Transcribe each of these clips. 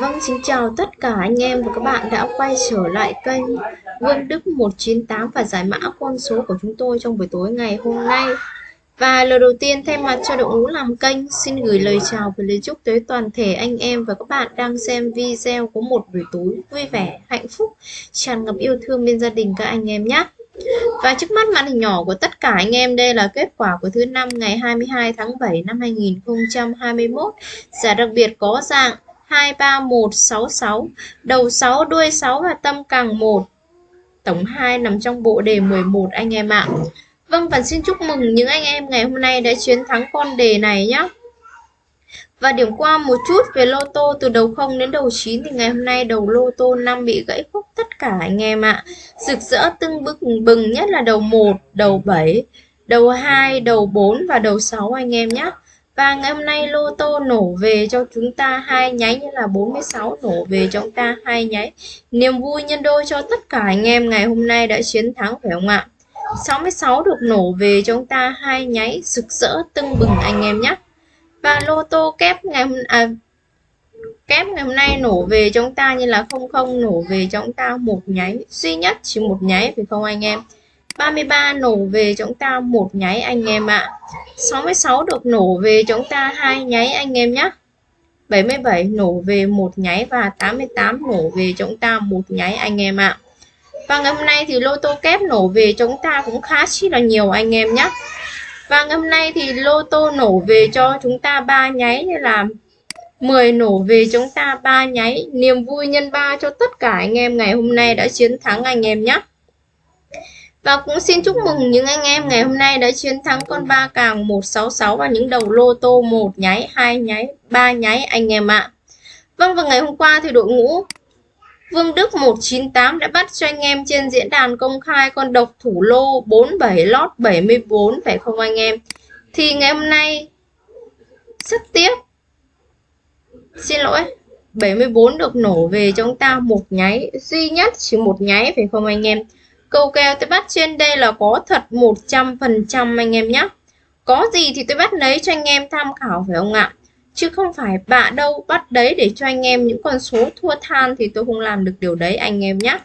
Vâng, xin chào tất cả anh em và các bạn đã quay trở lại kênh Vương Đức 198 và giải mã con số của chúng tôi trong buổi tối ngày hôm nay. Và lời đầu tiên thay mặt cho đội ngũ làm kênh xin gửi lời chào và lời chúc tới toàn thể anh em và các bạn đang xem video có một buổi tối vui vẻ, hạnh phúc, tràn ngập yêu thương bên gia đình các anh em nhé. Và trước mắt màn hình nhỏ của tất cả anh em đây là kết quả của thứ năm ngày 22 tháng 7 năm 2021. Giải đặc biệt có dạng 23166, đầu 6, đuôi 6 và tâm càng 1. Tổng 2 nằm trong bộ đề 11 anh em ạ. Vâng và xin chúc mừng những anh em ngày hôm nay đã chiến thắng con đề này nhé. Và điểm qua một chút về lô tô từ đầu 0 đến đầu 9 thì ngày hôm nay đầu lô tô 5 bị gãy khúc tất cả anh em ạ. Rực rỡ tưng bừng bừng nhất là đầu 1, đầu 7, đầu 2, đầu 4 và đầu 6 anh em nhé. Và ngày hôm nay lô tô nổ về cho chúng ta hai nháy như là 46 nổ về cho chúng ta hai nháy. Niềm vui nhân đôi cho tất cả anh em ngày hôm nay đã chiến thắng phải không ạ? 66 được nổ về cho chúng ta hai nháy rực rỡ tưng bừng anh em nhé. Và lô tô kép ngày hôm à, kép ngày hôm nay nổ về cho chúng ta như là 00 nổ về cho chúng ta một nháy duy nhất chỉ một nháy phải không anh em? 33 nổ về chúng ta một nháy anh em ạ. 66 được nổ về chúng ta hai nháy anh em nhé. 77 nổ về một nháy và 88 nổ về chúng ta một nháy anh em ạ. Và ngày hôm nay thì lô tô kép nổ về chúng ta cũng khá chi là nhiều anh em nhé. Và ngày hôm nay thì lô tô nổ về cho chúng ta ba nháy như là 10 nổ về chúng ta ba nháy. Niềm vui nhân ba cho tất cả anh em ngày hôm nay đã chiến thắng anh em nhé. Và cũng xin chúc mừng những anh em ngày hôm nay đã chiến thắng con ba càng 166 và những đầu lô tô một nháy, hai nháy, ba nháy anh em ạ. Vâng và ngày hôm qua thì đội ngũ Vương Đức 198 đã bắt cho anh em trên diễn đàn công khai con độc thủ lô 47 lót 74 phải không anh em? Thì ngày hôm nay rất tiếc. Xin lỗi. 74 được nổ về cho chúng ta một nháy duy nhất chỉ một nháy phải không anh em? Câu kèo tôi bắt trên đây là có thật 100% anh em nhé. Có gì thì tôi bắt lấy cho anh em tham khảo phải không ạ? Chứ không phải bạ đâu bắt đấy để cho anh em những con số thua than thì tôi không làm được điều đấy anh em nhé.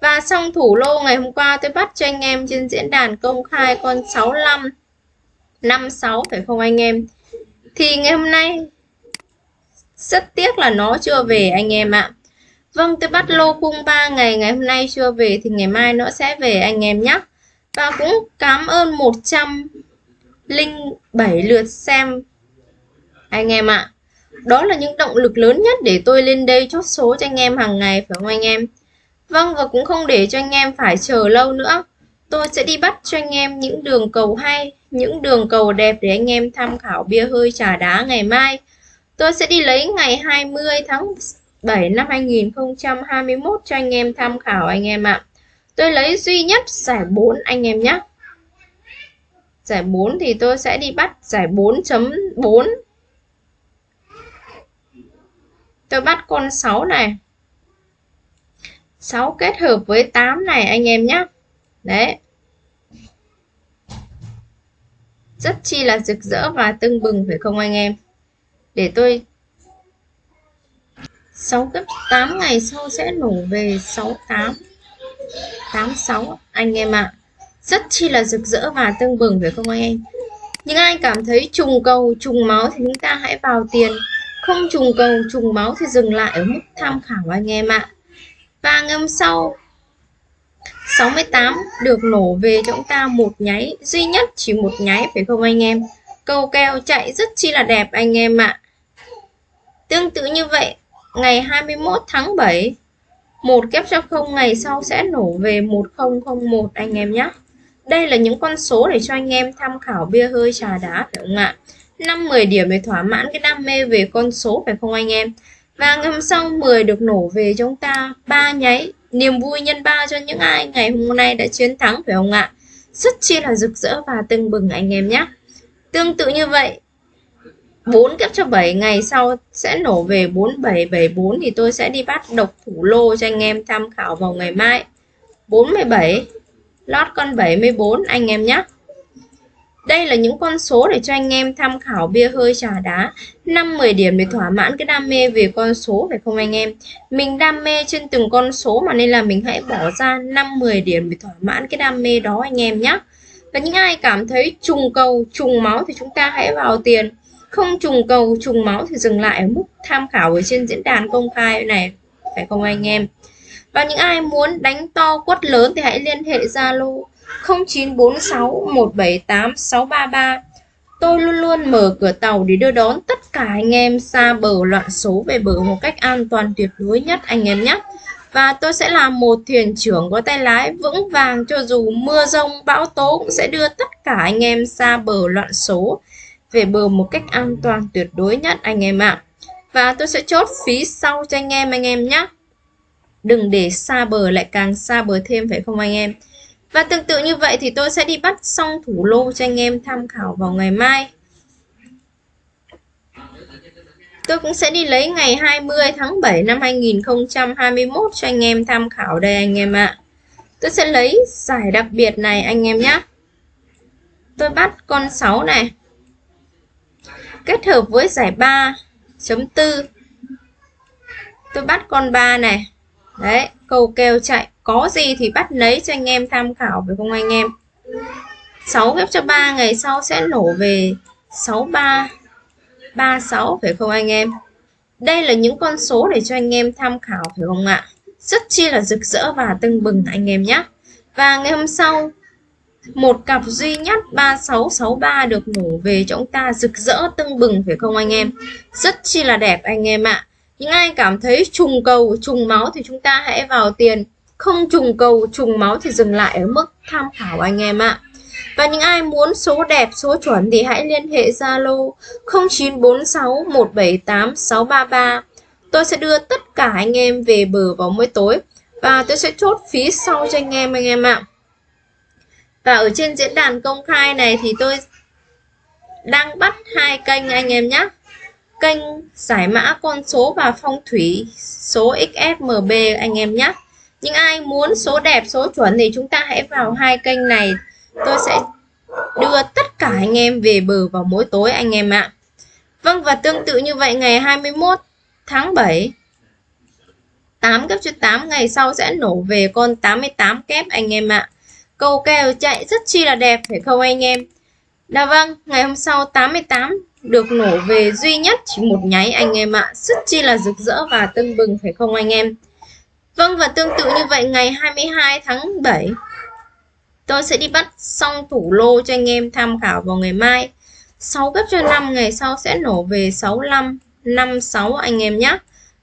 Và xong thủ lô ngày hôm qua tôi bắt cho anh em trên diễn đàn công khai con 65 56 phải không anh em? Thì ngày hôm nay rất tiếc là nó chưa về anh em ạ. Vâng, tôi bắt lô khung 3 ngày, ngày hôm nay chưa về thì ngày mai nó sẽ về anh em nhé. Và cũng cảm ơn 107 lượt xem anh em ạ. Đó là những động lực lớn nhất để tôi lên đây chốt số cho anh em hàng ngày phải không anh em? Vâng và cũng không để cho anh em phải chờ lâu nữa. Tôi sẽ đi bắt cho anh em những đường cầu hay, những đường cầu đẹp để anh em tham khảo bia hơi trà đá ngày mai. Tôi sẽ đi lấy ngày 20 tháng 7 năm 2021 cho anh em tham khảo anh em ạ. Tôi lấy duy nhất giải 4 anh em nhé. Giải 4 thì tôi sẽ đi bắt giải 4.4. Tôi bắt con 6 này. 6 kết hợp với 8 này anh em nhé. Đấy. Rất chi là rực rỡ và tưng bừng phải không anh em? Để tôi 6 cấp 8 ngày sau sẽ nổ về 68 86 anh em ạ à. rất chi là rực rỡ và tương bừng, phải không anh em những ai cảm thấy trùng cầu, trùng máu thì chúng ta hãy vào tiền không trùng cầu, trùng máu thì dừng lại ở mức tham khảo, anh em ạ à. và ngày hôm sau 68 được nổ về cho chúng ta một nháy, duy nhất chỉ một nháy, phải không anh em cầu keo chạy rất chi là đẹp, anh em ạ à. tương tự như vậy ngày 21 tháng 7 một kép cho không ngày sau sẽ nổ về 1001 anh em nhé. Đây là những con số để cho anh em tham khảo bia hơi trà đá, phải không ạ? 5 10 điểm để thỏa mãn cái đam mê về con số, phải không anh em? Và ngày hôm sau 10 được nổ về chúng ta ba nháy. Niềm vui nhân ba cho những ai ngày hôm nay đã chiến thắng, phải không ạ? Rất chi là rực rỡ và tưng bừng anh em nhé. Tương tự như vậy 4 kép cho 7 ngày sau sẽ nổ về 4774 thì tôi sẽ đi bắt độc thủ lô cho anh em tham khảo vào ngày mai 47 lót con 74 anh em nhé đây là những con số để cho anh em tham khảo bia hơi trà đá 5-10 điểm để thỏa mãn cái đam mê về con số phải không anh em? Mình đam mê trên từng con số mà nên là mình hãy bỏ ra 5-10 điểm để thỏa mãn cái đam mê đó anh em nhé. Và những ai cảm thấy trùng cầu, trùng máu thì chúng ta hãy vào tiền. Không trùng cầu, trùng máu thì dừng lại ở mức tham khảo ở trên diễn đàn công khai này phải không anh em? Và những ai muốn đánh to quất lớn thì hãy liên hệ Zalo 0946 178 633 Tôi luôn luôn mở cửa tàu để đưa đón tất cả anh em xa bờ loạn số về bờ một cách an toàn tuyệt đối nhất anh em nhé. Và tôi sẽ là một thuyền trưởng có tay lái vững vàng cho dù mưa rông bão tố cũng sẽ đưa tất cả anh em xa bờ loạn số về bờ một cách an toàn tuyệt đối nhất, anh em ạ. Và tôi sẽ chốt phí sau cho anh em anh em nhé. Đừng để xa bờ, lại càng xa bờ thêm, phải không anh em? Và tương tự như vậy thì tôi sẽ đi bắt xong thủ lô cho anh em tham khảo vào ngày mai. Tôi cũng sẽ đi lấy ngày 20 tháng 7 năm 2021 cho anh em tham khảo đây, anh em ạ. Tôi sẽ lấy giải đặc biệt này, anh em nhé. Tôi bắt con 6 này. Kết hợp với giải 3.4. Tôi bắt con 3 này. Đấy, cầu kèo chạy có gì thì bắt lấy cho anh em tham khảo phải không anh em 6 ghép cho 3 ngày sau sẽ nổ về 63 36 phải không anh em đây là những con số để cho anh em tham khảo phải không ạ rất chi là rực rỡ và tưng bừng anh em nhé và ngày hôm sau một cặp duy nhất 3663 được nổ về cho chúng ta rực rỡ tưng bừng phải không anh em rất chi là đẹp anh em ạ những ai cảm thấy trùng cầu trùng máu thì chúng ta hãy vào tiền không trùng cầu trùng máu thì dừng lại ở mức tham khảo anh em ạ. Và những ai muốn số đẹp, số chuẩn thì hãy liên hệ Zalo 0946 178 633. Tôi sẽ đưa tất cả anh em về bờ vào mỗi tối và tôi sẽ chốt phí sau cho anh em anh em ạ. Và ở trên diễn đàn công khai này thì tôi đang bắt hai kênh anh em nhé. Kênh giải mã con số và phong thủy số XFMB anh em nhé. Những ai muốn số đẹp, số chuẩn thì chúng ta hãy vào hai kênh này. Tôi sẽ đưa tất cả anh em về bờ vào mỗi tối anh em ạ. Vâng và tương tự như vậy, ngày 21 tháng 7 8 kép cho 8 ngày sau sẽ nổ về con 88 kép anh em ạ. Cầu kèo chạy rất chi là đẹp, phải không anh em? Dạ vâng ngày hôm sau 88 được nổ về duy nhất chỉ một nháy anh em ạ. Rất chi là rực rỡ và tưng bừng, phải không anh em? Vâng và tương tự như vậy, ngày 22 tháng 7 tôi sẽ đi bắt xong thủ lô cho anh em tham khảo vào ngày mai. 6 gấp cho 5 ngày sau sẽ nổ về 65 56 anh em nhé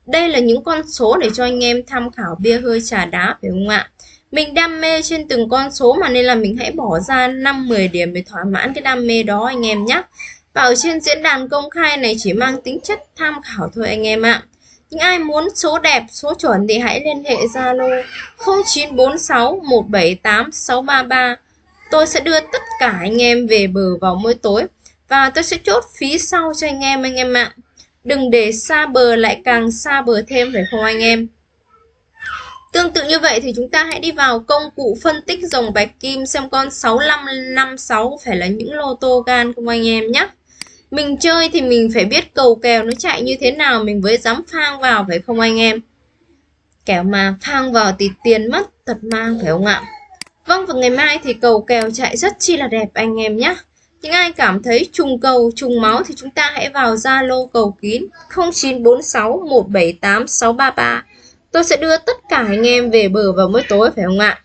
đây là những con số để cho anh em tham khảo bia hơi trà đá, phải không ạ? Mình đam mê trên từng con số mà nên là mình hãy bỏ ra 5-10 điểm để thỏa mãn cái đam mê đó anh em nhé và ở trên diễn đàn công khai này chỉ mang tính chất tham khảo thôi anh em ạ những ai muốn số đẹp, số chuẩn thì hãy liên hệ Zalo 0946 178 633. Tôi sẽ đưa tất cả anh em về bờ vào mỗi tối và tôi sẽ chốt phí sau cho anh em anh em ạ. Đừng để xa bờ lại càng xa bờ thêm phải không anh em? Tương tự như vậy thì chúng ta hãy đi vào công cụ phân tích dòng bạch kim xem con 6556 phải là những lô tô gan không anh em nhé. Mình chơi thì mình phải biết cầu kèo nó chạy như thế nào, mình mới dám phang vào phải không anh em? Kẻo mà phang vào thì tiền mất tật mang phải không ạ? Vâng và ngày mai thì cầu kèo chạy rất chi là đẹp anh em nhé. Những ai cảm thấy trùng cầu, trùng máu thì chúng ta hãy vào Zalo cầu kín 0946 178 633 tôi sẽ đưa tất cả anh em về bờ vào mỗi tối phải không ạ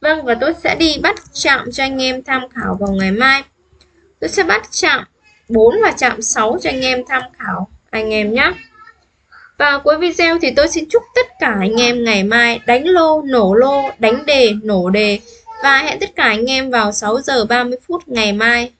Vâng và tôi sẽ đi bắt chạm cho anh em tham khảo vào ngày mai tôi sẽ bắt chạm 4 và chạm 6 cho anh em tham khảo anh em nhé. Và cuối video thì tôi xin chúc tất cả anh em ngày mai đánh lô, nổ lô, đánh đề, nổ đề và hẹn tất cả anh em vào 6 giờ 30 phút ngày mai.